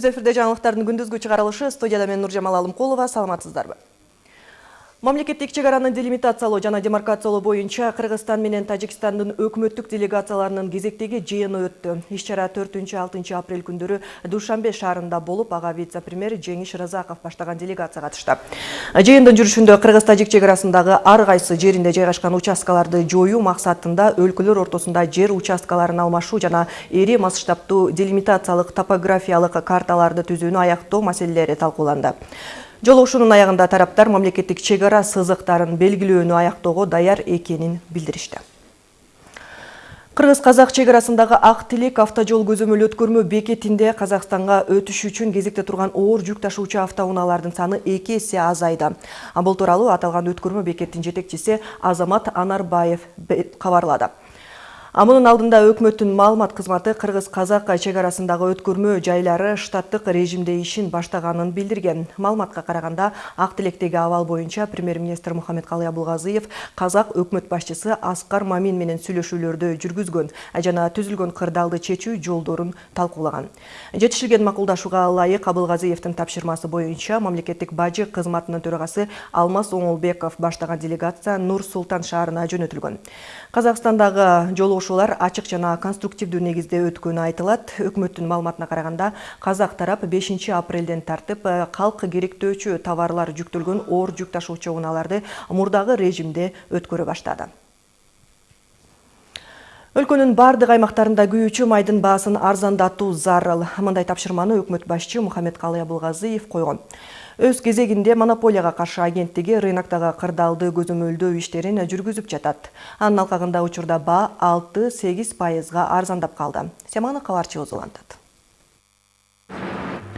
түз эфирде жаңылыктардын күндүзгү чыгарылышы студияда мен нуржамал алымкулова саламатсыздарбы? Мамлекеттик чек араны делимитациялоо жана демаркациялоо боюнча кыргызстан менен тажикстандын өкмөттүк делегацияларынын кезектеги жыйыны өттү. Иш чара 4-6 апрель күндөрү душанбе шаарында болуп ага вице премьер жеңиш разаков баштаган делегация катышты жыйындын жүрүшүндө кыргыз тажик чек арасындагы ар кайсы жеринде жайгашкан участкаларды жоюу максатында өлкөлөр ортосунда жер участкаларын алмашуу жана ири масштабтуу делимитациялык топографиялык карталарды түзүүнү аяктоо маселелери талкууланды жолугушуунун аягында тараптар мамлекеттик чек ара сызыктарын белгилөөнү аяктоого даяр экенин билдиришти кыргыз казак чек арасындагы ак тилек автожол көзөмөл өткөрмө бекетинде казакстанга өтүш үчүн кезекте турган оор жүк ташуучу автоунаалардын саны эки эсе азайды. Бул тууралуу аталган өткөрмө бекеттин жетекчиси азамат анарбаев кабарлады мунун алдында өкмөттүн маалымат кызматы кыргыз казак чек арасындагы өткөрмө жайлары штаттык режимде ишин баштаганын билдирген. Маалыматка караганда ак тилектеги абал боюнча премьер министр мухаммедкалый абылгазыев казак өкмөт башчысы аскар мамин менен сүйлөшүүлөрдү жүргүзгөн жана түзүлгөн кырдаалды чечүү жолдорун талкуулаган. Жетишилген макулдашууга ылайык абылгазыевдин тапшырмасы боюнча мамлекеттик бажы кызматынын төрагасы алмаз оңолбеков баштаган делегация нур султан шаарына жөнөтүлгөн. Казакстандагы жолу жолугушуулар ачык жана конструктивдүү негизде өткөнү айтылат. Өкмөттүн маалыматына караганда казак тарап бешинчи апрелден тартып калк керектөөчү товарлар жүктөлгөн оор жүк ташуучу унааларды мурдагы режимде өткөрө баштады. Өлкөнүн баардык аймактарында күйүүчү майдын баасын арзандатуу зарыл. Мындай тапшырманы өкмөт башчы мухаммедкалый абылгазыев койгон. Өз кезегинде монополияга каршы агенттиги рыноктогу кырдаалды көзөмөлдөө иштерин жүргүзүп жатат. Анын алкагында учурда баа алты сегиз пайызга арзандап калды. Семанов кабарчыбыз улантат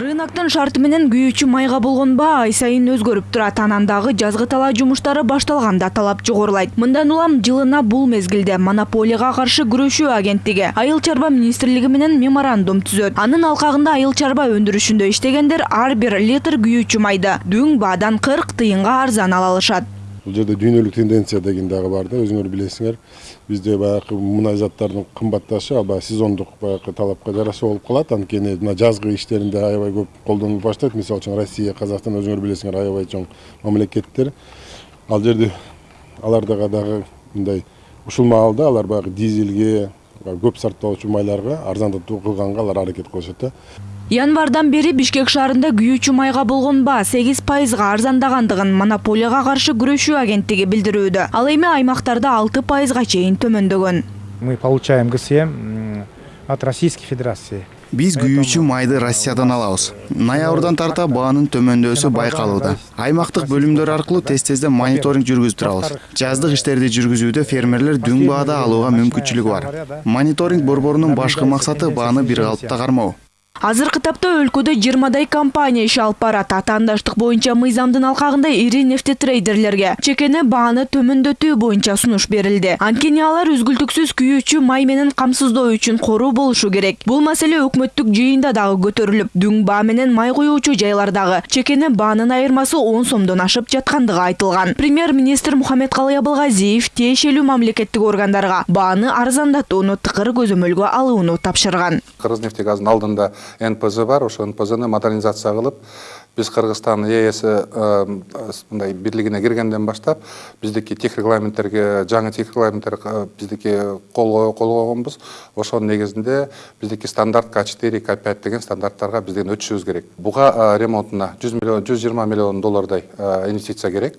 рыноктун шарты менен күйүүчү майга болгон баа ай сайын өзгөрүп турат анан дагы жазгы талаа жумуштары башталганда талап жогорулайт. Мындан улам жылына бул мезгилде монополияга каршы күрөшүү агенттиги айыл чарба министрлиги менен меморандум түзөт. Анын алкагында айыл чарба өндүрүшүндө иштегендер ар бир литр күйүүчү майды дүң баадан кырк тыйынга арзан ала алышат. Бул жерде дүйнөлүк тенденция деген дагы бар да өзүңөр билесиңер бизде баягы мунай заттардын кымбатташы ал баягы сезондук баягы талапка жараша болуп калат анткени мына жазгы иштеринде аябай көп колдонулуп баштайт мисалы үчүн россия казакстан өзүңөр билесиңер аябай чоң мамлекеттер ал жерде алардага дагы мындай ушул маалда алар баягы дизелге көп сарптоочу майларга арзандатуу кылганга алар аракет кылышат да. Январдан бери бишкек шаарында күйүүчү майга болгон баа сегиз пайызга арзандагандыгын монополияга каршы күрөшүү агенттиги билдирүүдө ал эми аймактарда алты пайызга чейин төмөндөгөн мы получаем гсм от российской федерации. Биз күйүүчү майды россиядан алабыз. Ноябрдан тарта баанын төмөндөсү байкалууда. аймактык бөлүмдөр аркылуу тез тезден мониторинг жүргүзүп турабыз. жаздык иштерди жүргүзүүдө фермерлер дүң баада алууга мүмкүнчүлүгү бар. мониторинг борборунун башкы максаты бааны бир калыпта кармоо. Азыркы тапта өлкөдө жыйырмадай компания иш алып барат. Атаандаштык боюнча мыйзамдын алкагында ири нефтетрейдерлерге чекени бааны төмөндөтүү боюнча сунуш берилди. Анткени алар үзгүлтүксүз күйүүчү май менен камсыздоо үчүн кору болушу керек. Бул маселе өкмөттүк жыйында дагы көтөрүлүп дүң баа менен май куюучу жайлардагы чекени баанын айырмасы он сомдон ашып жаткандыгы айтылган. Премьер министр мухаммедкалый абылгазиев тиешелүү мамлекеттик органдарга бааны арзандатууну тыкыр көзөмөлгө алууну тапшырган. Кыргыз нефтегазынын алдында нпз бар ошол нпзны модернизация кылып биз кыргызстан ээс мындай бирлигине киргенден баштап биздики тех регламенттерге жаңы тех регламенттер биздики кол койгонбуз ошонун негизинде биздики стандарт к четыре к пять деген стандарттарга бизден өтүшүбүз керек. Буга ремонтуна жүз миллион жүз жыйырма миллион доллардай инвестиция керек.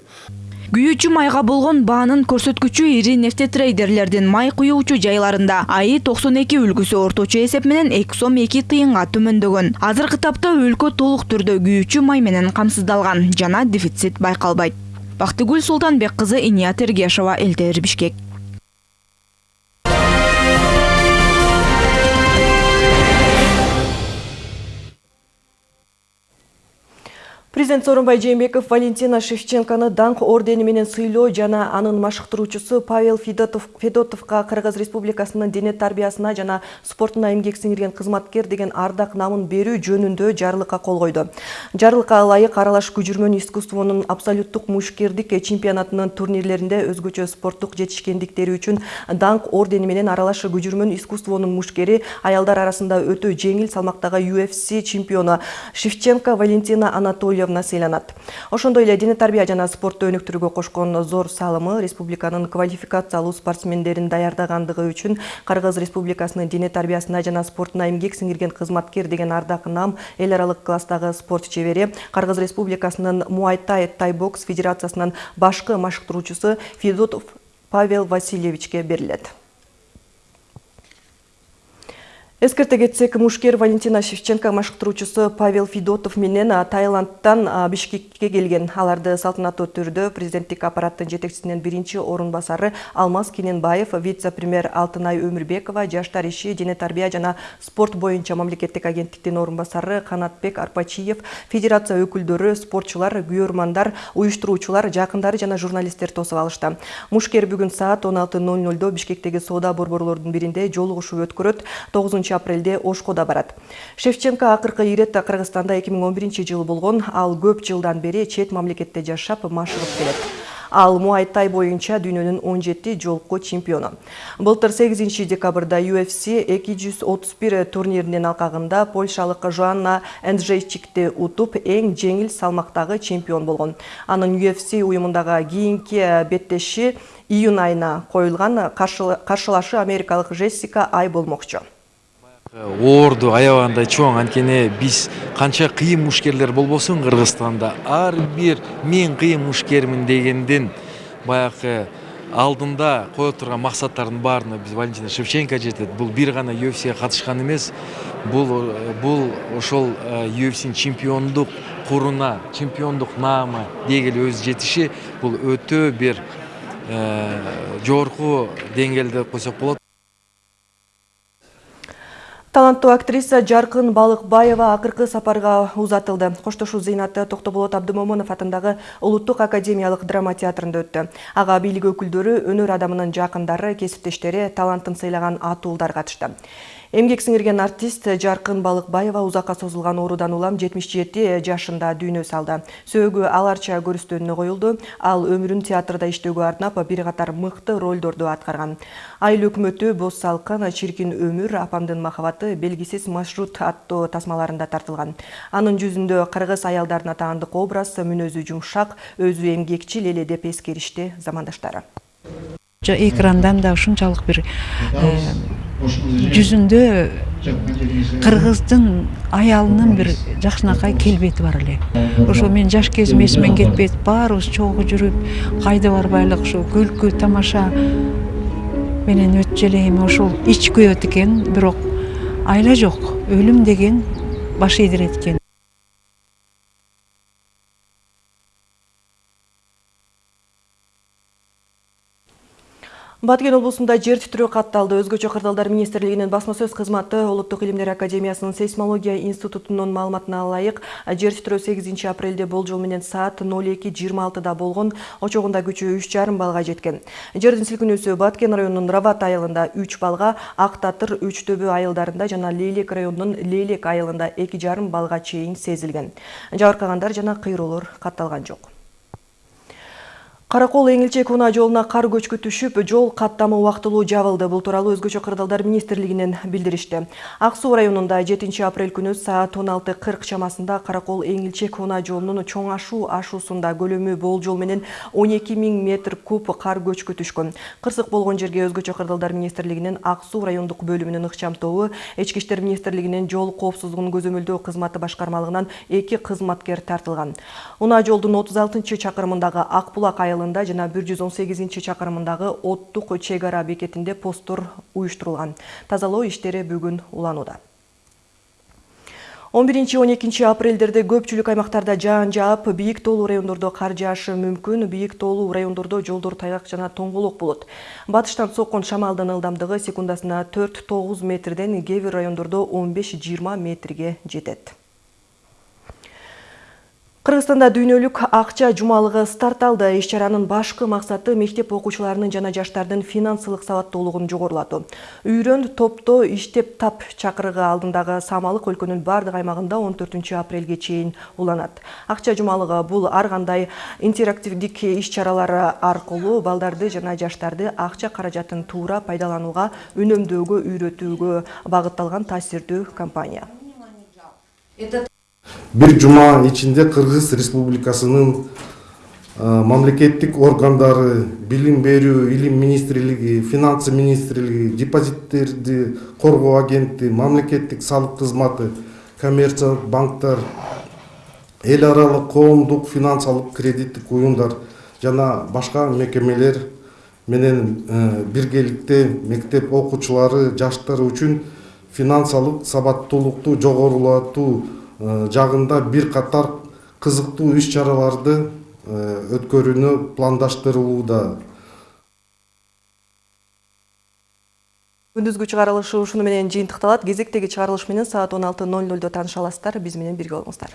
Күйүүчү майга болгон баанын көрсөткүчү ири нефтетрейдерлердин май куюучу жайларында. Аи токсон эки үлгүсү орточо эсеп менен эки сом эки тыйынга төмөндөгөн. Азыркы тапта өлкө толук түрдө күйүүчү май менен камсыздалган жана дефицит байкалбайт. Бактыгүл султанбек кызы иният эргешова элтер бишкек Президент Сооронбай Жээнбеков Валентина Шевченконы даңқ ордени менен сыйлоо жана анын машыктыруучусу Павел Федотов, Федотовка Кыргыз Республикасынын дене тарбиясына жана спортуна эмгек сиңирген кызматкер деген ардак намын берүү жөнүндө жарлыкка кол койду. Жарлыкка ылайык аралаш күжүрмөн искусствонун абсолюттук мушкердик чемпионатынын турнирлеринде өзгөчө спорттук жетишкендиктери үчүн даңқ ордени менен аралаш күжүрмөн искусствонун мушкери аялдар арасында өтө жеңил салмактагы UFC чемпиону Шевченко Валентина Анатольевна сыйланат. Ошондой эле дене тарбия жана спортты өнүктүрүүгө кошкон зор салымы республиканын квалификациялуу спортсмендерин даярдагандыгы үчүн Кыргыз Республикасынын дене тарбиясына жана спортуна эмгек сиңирген кызматкер деген ардак нам эл аралык класстагы спорт чебери Кыргыз Республикасынын Муайтай тайбокс федерациясынын башкы машыктыруучусу Федотов Павел Васильевичке берилет. Эскерте кетсек, мушкер Валентина Шевченко машыктыруучусу Павел Федотов менен Таиландтан Бишкекке келген. Аларды салтанаттуу түрдө президенттик аппараттын жетекчисинин биринчи орун басары Алмаз Кененбаев, вице-премьер Алтынай Өмүрбекова, жаштар иши, дене тарбия жана спорт боюнча мамлекеттик агенттиктин орун басары Канатбек Арпачиев, федерация өкүлдөрү, спортчулар, күйөрмандар, уюштуруучулар, жакындары жана журналисттер тосуп алышты. Мушкер бүгүн саат 16:00 Бишкектеги соода борборлордун биринде жолугушуу өткөрөт. 9 апрелде Ошкода барат. Шевченко акыркы иретте Кыргызстанда 2011 жылы болгон, ал көп жылдан бери чет мамлекетте жашап машыгып келет. Ал Муайтай боюнча дүйнөнүн 17 жолку чемпиону. Былтыр 8 декабрда UFC 231 турниринин алкагында польшалык Жоанна Энджейчикти утуп, эң жеңил салмактагы чемпион болгон. Анын UFC уюмундагы кийинки беттеши июнь айына коюлган каршылашы америкалык Джессика Ай болмокчу. Оорду аябагандай чоң анткени биз канча кыйын мушкерлер болбосун кыргызстанда ар бир мен кыйын мушкермин дегендин баягы алдында кое турган максаттардын баарына биз валентина шевченко жетет бул бир гана ufcге катышкан эмес бул бул ошол ufcнин чемпиондук куруна чемпиондук наама дегеле өзү жетиши бул өтө бир жогорку деңгээлде койсок болот Таланттуу актриса Жаркын Балыкбаева акыркы сапарга узатылды. Коштошуу зыйнаты Токтоболот Абдымомунов атындагы Улуттук академиялык драма театрында өттү. Ага бийлик өкүлдөрү, өнөр адамынын жакындары, кесиптештери, талантын сыйлаган атуулдар катышты. Эмгек сиңирген артист Жаркын Балыкбаева узакка созулган оорудан улам 77 жашында дүйнө салды. Сөөгү аларча көрүстөнүнө коюлду. Ал өмүрүн театрда иштөөгө арнап бир катар мыкты ролдорду аткарган. Айыл өкмөтү, Боз салкын, Чиркин өмүр, Апамдын махабаты, Белгисиз маршрут аттуу тасмаларында тартылган. Анын жүзүндө кыргыз аялдарына таандык образ, мүнөзү жумшак, өзү эмгекчил эле деп эскеришти замандаштары. Экрандан да ушунчалык бир жүзүндө кыргыздын аялынын бир жакшынакай келбети бар эле ошо мен жаш кезим эсимен кетпейт баарыбыз чогуу жүрүп кайда барбайлык ушу күлкү тамаша менен өтчү эле эми ошол ич күйөт экен бирок айла жок өлүм деген баш ийдирет экен Баткен облусунда жер титирөө катталды. Өзгөчө кырдаалдар министрлигинин басма сөз кызматы Улуттук илимдер академиясынын сейсмология институтунун маалыматына ылайык жер титирөө 8 апрелде болжол менен саат 02:26да болгон, очогунда күчү 3,5 балга жеткен. Жердин силкинүүсү Баткен районунун Рават айылында 3 балга, Ак Татыр, Үч төбө айылдарында жана Лейлек районунун Лейлек айылында 2,5 балга чейин сезилген. Жабыркагандар жана кыйроолор катталган жок. Каракол Эңилчек унаа жолуна кар көчкү түшүп, жол каттамы убактылуу жабылды. Бул тууралуу өзгөчө кырдаалдар министрлигинен билдиришти. Ак суу районунда 7 апрель күнү саат 16:40 чамасында Каракол Эңилчек унаа жолунун чоң ашуу ашуусунда көлөмү болжол менен 12 миң метр куб кар көчкү түшкөн. Кырсык болгон жерге өзгөчө кырдаалдар министрлигинин Ак суу райондук бөлүмүнүн ыкчам тобу, Ички иштер жол коопсуздугун көзөмөлдөө кызматы башкармалыгынан эки кызматкер тартылган. Унаа жолдун 36 чакырымындагы Ак булак айылы айылында жана 118 чакырымындагы оттук чек ара бекетинде посттор уюштурулган. Тазалоо иштери бүгүн уланууда. 11-12 апрелдерде көпчүлүк аймактарда жаан жаап, бийик тоолуу райондордо кар жаашы мүмкүн, бийик тоолуу райондордо жолдор тайгак жана тоңголок болот. Батыштан соккон шамалдын ылдамдыгы секундасына 4-9 метрден, кээ бир райондордо 15-20 метрге жетет. Кыргызстанда дүйнөлүк жумалыгы старт алды. Иш чаранын башкы максаты мектеп окуучуларынын жана жаштардын финансылык сабаттуулугун жогорулатуу. Үйрөн топто иштеп тап чакырыгы алдындагы Самалык өлкөнүн бардык аймагында 14 апрелге чейин уланат. Жумалыгы бул ар кандай интерактивдик иш чаралары аркылуу балдарды жана жаштарды акча каражатын туура пайдаланууга үнөмдөөгө үйрөтүүгө багытталган таасирдүү кампания. Бир жума ичинде кыргыз республикасынын мамлекеттик органдары билим берүү илим министрлиги финансы министрлиги депозиттерди коргоо агенти мамлекеттик салык кызматы коммерциялык банктар эл аралык коомдук финансылык кредиттик уюмдар жана башка мекемелер менен биргеликте мектеп окуучулары жаштар үчүн финансылык сабаттуулукту жогорулатуу жагында бир катар кызыктуу иш чараларды өткөрүүнү пландаштырылууда Күндүзгү чыгарылышы ушуну менен жыйынтыкталат. Кезектеги чыгарылыш менен саат 16:00 таныша аласыздар. Биз менен бирге болуңуздар.